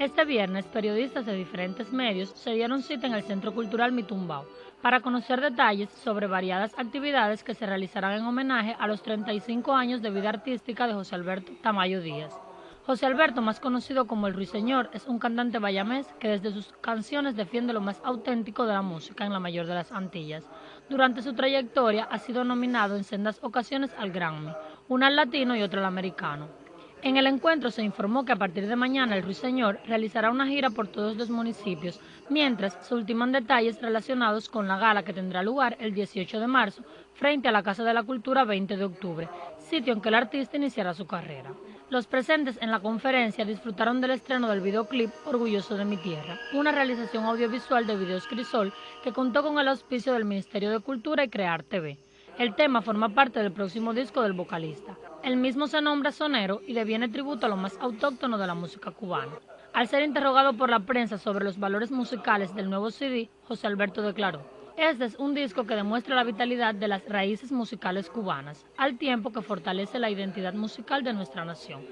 Este viernes, periodistas de diferentes medios se dieron cita en el Centro Cultural Mitumbao para conocer detalles sobre variadas actividades que se realizarán en homenaje a los 35 años de vida artística de José Alberto Tamayo Díaz. José Alberto, más conocido como el Ruiseñor, es un cantante bayamés que desde sus canciones defiende lo más auténtico de la música en la mayor de las Antillas. Durante su trayectoria ha sido nominado en sendas ocasiones al Grammy, una al latino y otra al americano. En el encuentro se informó que a partir de mañana el Ruiseñor realizará una gira por todos los municipios, mientras se ultiman detalles relacionados con la gala que tendrá lugar el 18 de marzo frente a la Casa de la Cultura 20 de octubre, sitio en que el artista iniciará su carrera. Los presentes en la conferencia disfrutaron del estreno del videoclip Orgulloso de mi Tierra, una realización audiovisual de Videos Crisol que contó con el auspicio del Ministerio de Cultura y Crear TV. El tema forma parte del próximo disco del vocalista. El mismo se nombra sonero y deviene tributo a lo más autóctono de la música cubana. Al ser interrogado por la prensa sobre los valores musicales del nuevo CD, José Alberto declaró, este es un disco que demuestra la vitalidad de las raíces musicales cubanas, al tiempo que fortalece la identidad musical de nuestra nación.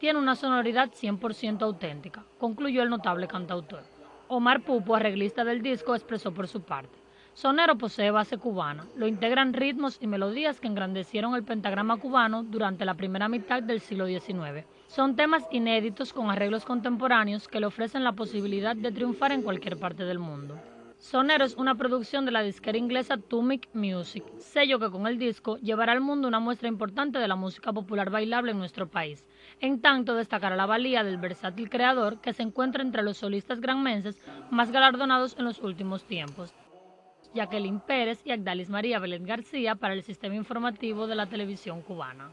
Tiene una sonoridad 100% auténtica, concluyó el notable cantautor. Omar Pupo, arreglista del disco, expresó por su parte. Sonero posee base cubana, lo integran ritmos y melodías que engrandecieron el pentagrama cubano durante la primera mitad del siglo XIX. Son temas inéditos con arreglos contemporáneos que le ofrecen la posibilidad de triunfar en cualquier parte del mundo. Sonero es una producción de la disquera inglesa Tumic Music, sello que con el disco llevará al mundo una muestra importante de la música popular bailable en nuestro país. En tanto, destacará la valía del versátil creador que se encuentra entre los solistas granmenses más galardonados en los últimos tiempos. Jacqueline Pérez y Agdalis María Belén García para el Sistema Informativo de la Televisión Cubana.